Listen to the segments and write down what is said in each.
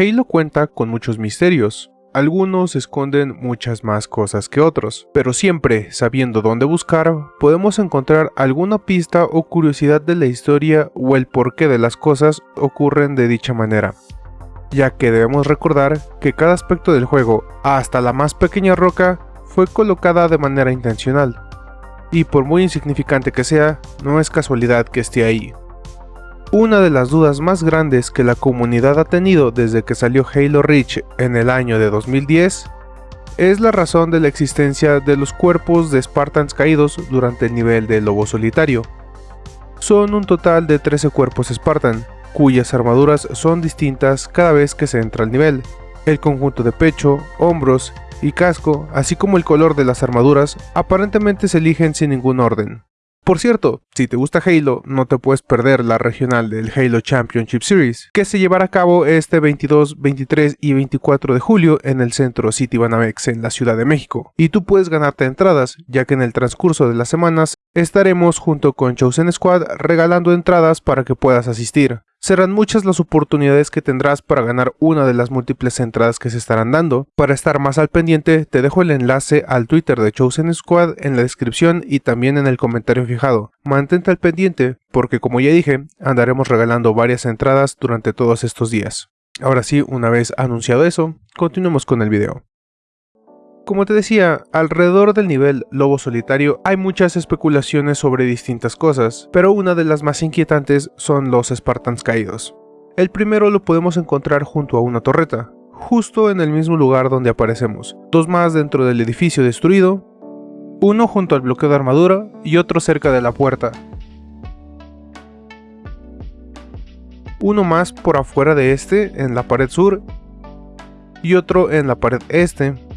Halo cuenta con muchos misterios, algunos esconden muchas más cosas que otros, pero siempre, sabiendo dónde buscar, podemos encontrar alguna pista o curiosidad de la historia o el porqué de las cosas ocurren de dicha manera. Ya que debemos recordar que cada aspecto del juego, hasta la más pequeña roca, fue colocada de manera intencional, y por muy insignificante que sea, no es casualidad que esté ahí. Una de las dudas más grandes que la comunidad ha tenido desde que salió Halo Reach en el año de 2010 es la razón de la existencia de los cuerpos de Spartans caídos durante el nivel de Lobo Solitario. Son un total de 13 cuerpos Spartan, cuyas armaduras son distintas cada vez que se entra al nivel. El conjunto de pecho, hombros y casco, así como el color de las armaduras, aparentemente se eligen sin ningún orden. Por cierto, si te gusta Halo, no te puedes perder la regional del Halo Championship Series, que se llevará a cabo este 22, 23 y 24 de julio en el centro City Banamex en la Ciudad de México. Y tú puedes ganarte entradas, ya que en el transcurso de las semanas estaremos junto con Chosen Squad regalando entradas para que puedas asistir. Serán muchas las oportunidades que tendrás para ganar una de las múltiples entradas que se estarán dando. Para estar más al pendiente, te dejo el enlace al Twitter de Chosen Squad en la descripción y también en el comentario fijado. Mantente al pendiente, porque como ya dije, andaremos regalando varias entradas durante todos estos días. Ahora sí, una vez anunciado eso, continuemos con el video. Como te decía, alrededor del nivel Lobo Solitario hay muchas especulaciones sobre distintas cosas, pero una de las más inquietantes son los Spartans caídos. El primero lo podemos encontrar junto a una torreta, justo en el mismo lugar donde aparecemos, dos más dentro del edificio destruido, uno junto al bloqueo de armadura y otro cerca de la puerta. Uno más por afuera de este, en la pared sur, y otro en la pared este,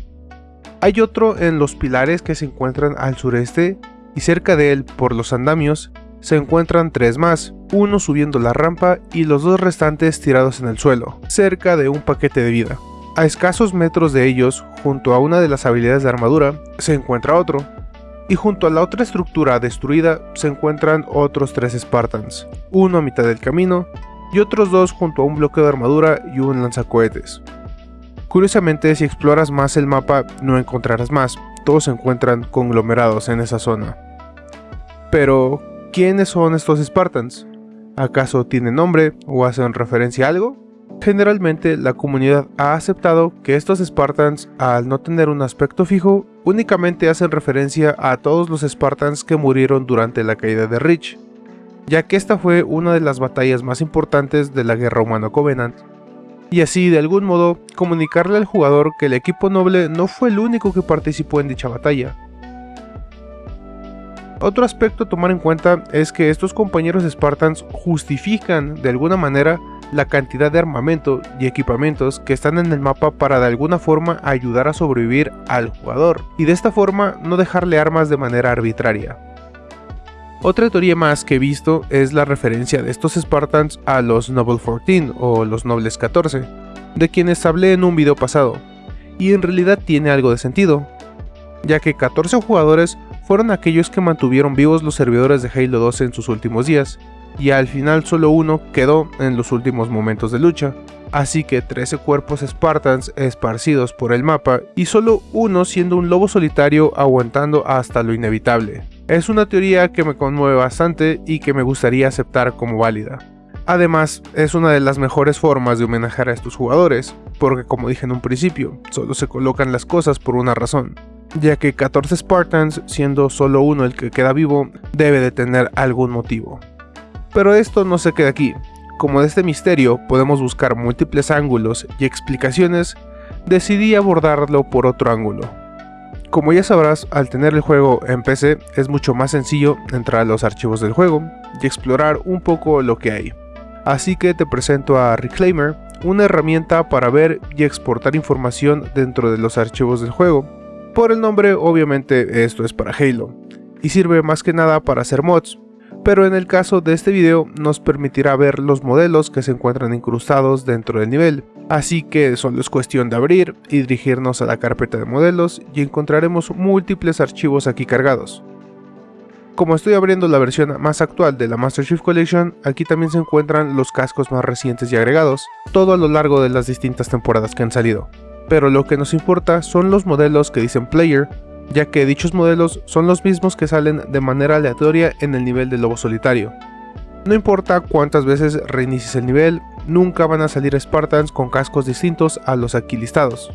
hay otro en los pilares que se encuentran al sureste y cerca de él, por los andamios, se encuentran tres más, uno subiendo la rampa y los dos restantes tirados en el suelo, cerca de un paquete de vida. A escasos metros de ellos, junto a una de las habilidades de armadura, se encuentra otro, y junto a la otra estructura destruida se encuentran otros tres Spartans, uno a mitad del camino y otros dos junto a un bloqueo de armadura y un lanzacohetes. Curiosamente, si exploras más el mapa, no encontrarás más, todos se encuentran conglomerados en esa zona. Pero, ¿quiénes son estos Spartans? ¿Acaso tienen nombre o hacen referencia a algo? Generalmente la comunidad ha aceptado que estos Spartans, al no tener un aspecto fijo, únicamente hacen referencia a todos los Spartans que murieron durante la caída de Reach, ya que esta fue una de las batallas más importantes de la guerra humano-covenant, y así de algún modo comunicarle al jugador que el equipo noble no fue el único que participó en dicha batalla. Otro aspecto a tomar en cuenta es que estos compañeros Spartans justifican de alguna manera la cantidad de armamento y equipamientos que están en el mapa para de alguna forma ayudar a sobrevivir al jugador y de esta forma no dejarle armas de manera arbitraria. Otra teoría más que he visto es la referencia de estos Spartans a los Noble 14 o los Nobles 14, de quienes hablé en un video pasado, y en realidad tiene algo de sentido, ya que 14 jugadores fueron aquellos que mantuvieron vivos los servidores de Halo 2 en sus últimos días, y al final solo uno quedó en los últimos momentos de lucha, así que 13 cuerpos Spartans esparcidos por el mapa y solo uno siendo un lobo solitario aguantando hasta lo inevitable. Es una teoría que me conmueve bastante y que me gustaría aceptar como válida. Además, es una de las mejores formas de homenajear a estos jugadores, porque como dije en un principio, solo se colocan las cosas por una razón, ya que 14 Spartans, siendo solo uno el que queda vivo, debe de tener algún motivo. Pero esto no se queda aquí, como de este misterio podemos buscar múltiples ángulos y explicaciones, decidí abordarlo por otro ángulo, como ya sabrás, al tener el juego en PC es mucho más sencillo entrar a los archivos del juego y explorar un poco lo que hay. Así que te presento a Reclaimer, una herramienta para ver y exportar información dentro de los archivos del juego. Por el nombre, obviamente esto es para Halo, y sirve más que nada para hacer mods, pero en el caso de este video nos permitirá ver los modelos que se encuentran incrustados dentro del nivel, así que solo es cuestión de abrir y dirigirnos a la carpeta de modelos y encontraremos múltiples archivos aquí cargados. Como estoy abriendo la versión más actual de la Master Chief Collection, aquí también se encuentran los cascos más recientes y agregados, todo a lo largo de las distintas temporadas que han salido. Pero lo que nos importa son los modelos que dicen Player, ya que dichos modelos son los mismos que salen de manera aleatoria en el nivel del lobo solitario. No importa cuántas veces reinicies el nivel, nunca van a salir Spartans con cascos distintos a los aquí listados.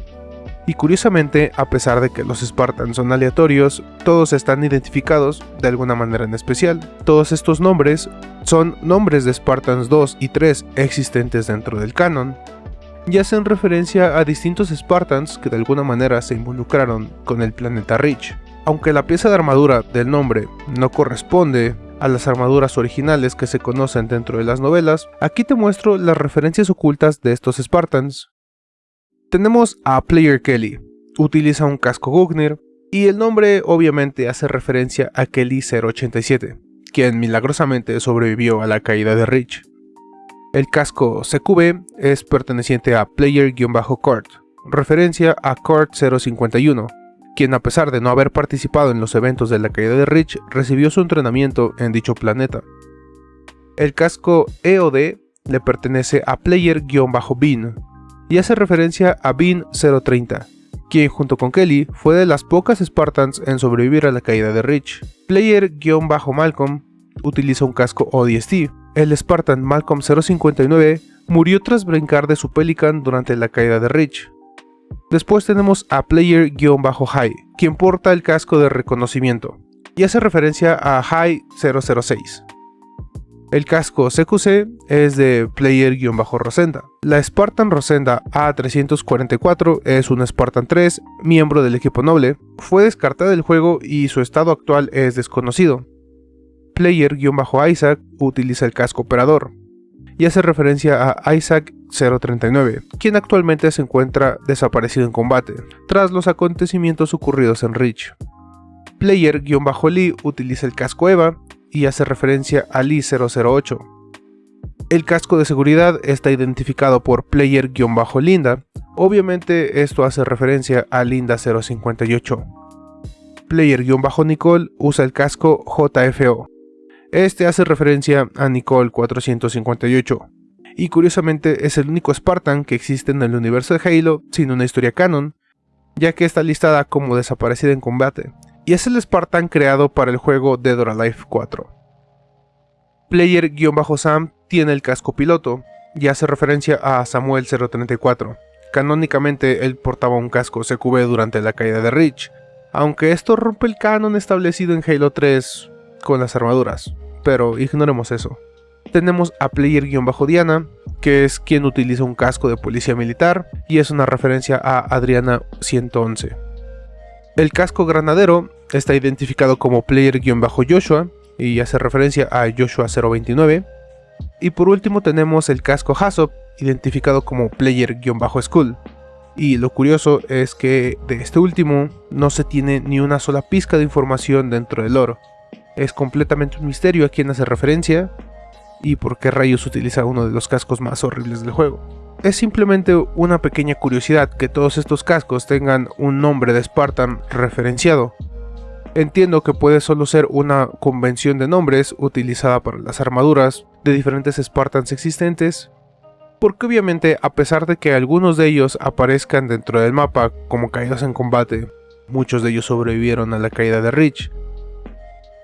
Y curiosamente, a pesar de que los Spartans son aleatorios, todos están identificados de alguna manera en especial. Todos estos nombres son nombres de Spartans 2 y 3 existentes dentro del canon, y hacen referencia a distintos Spartans que de alguna manera se involucraron con el planeta Reach. Aunque la pieza de armadura del nombre no corresponde a las armaduras originales que se conocen dentro de las novelas, aquí te muestro las referencias ocultas de estos Spartans. Tenemos a Player Kelly, utiliza un casco Gugnir, y el nombre obviamente hace referencia a Kelly 087, quien milagrosamente sobrevivió a la caída de Rich. El casco CQB es perteneciente a Player-Court, referencia a Court 051, quien a pesar de no haber participado en los eventos de la caída de Rich, recibió su entrenamiento en dicho planeta. El casco EOD le pertenece a Player-Bean, y hace referencia a Bean 030, quien junto con Kelly fue de las pocas Spartans en sobrevivir a la caída de Rich. Player-Malcolm utiliza un casco ODST. El Spartan Malcolm 059 murió tras brincar de su Pelican durante la caída de Rich. Después tenemos a Player-High, quien porta el casco de reconocimiento, y hace referencia a High 006. El casco CQC es de Player-Rosenda. La Spartan Rosenda A344 es un Spartan 3, miembro del equipo noble. Fue descartada del juego y su estado actual es desconocido. Player-Isaac utiliza el casco operador y hace referencia a Isaac 039, quien actualmente se encuentra desaparecido en combate, tras los acontecimientos ocurridos en Reach. Player-Lee utiliza el casco EVA y hace referencia a Lee 008. El casco de seguridad está identificado por player-linda, obviamente esto hace referencia a Linda 058. Player-Nicole usa el casco JFO. Este hace referencia a Nicole 458. Y curiosamente es el único Spartan que existe en el universo de Halo sin una historia canon, ya que está listada como desaparecida en combate, y es el Spartan creado para el juego Dead or Alive 4. Player-Sam tiene el casco piloto y hace referencia a Samuel 034. Canónicamente él portaba un casco CQB durante la caída de Reach, aunque esto rompe el canon establecido en Halo 3 con las armaduras, pero ignoremos eso. Tenemos a Player-Diana, que es quien utiliza un casco de policía militar y es una referencia a Adriana 111. El casco granadero está identificado como player-joshua y hace referencia a Joshua 029. Y por último tenemos el casco Hasop, identificado como player-school. Y lo curioso es que de este último no se tiene ni una sola pizca de información dentro del oro. Es completamente un misterio a quién hace referencia y por qué rayos utiliza uno de los cascos más horribles del juego. Es simplemente una pequeña curiosidad que todos estos cascos tengan un nombre de Spartan referenciado. Entiendo que puede solo ser una convención de nombres utilizada para las armaduras de diferentes Spartans existentes, porque obviamente a pesar de que algunos de ellos aparezcan dentro del mapa como caídos en combate, muchos de ellos sobrevivieron a la caída de Rich.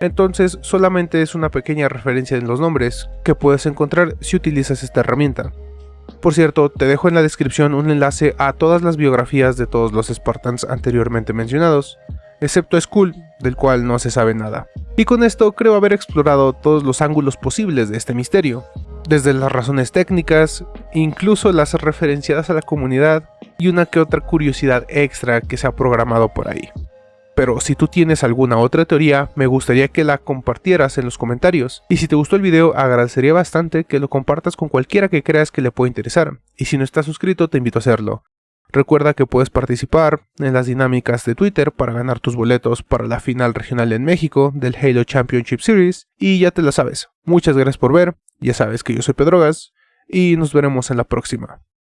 Entonces solamente es una pequeña referencia en los nombres que puedes encontrar si utilizas esta herramienta. Por cierto, te dejo en la descripción un enlace a todas las biografías de todos los Spartans anteriormente mencionados, excepto Skull, del cual no se sabe nada. Y con esto creo haber explorado todos los ángulos posibles de este misterio, desde las razones técnicas, incluso las referenciadas a la comunidad y una que otra curiosidad extra que se ha programado por ahí. Pero si tú tienes alguna otra teoría, me gustaría que la compartieras en los comentarios. Y si te gustó el video, agradecería bastante que lo compartas con cualquiera que creas que le pueda interesar. Y si no estás suscrito, te invito a hacerlo. Recuerda que puedes participar en las dinámicas de Twitter para ganar tus boletos para la final regional en México del Halo Championship Series. Y ya te la sabes. Muchas gracias por ver, ya sabes que yo soy Pedrogas, y nos veremos en la próxima.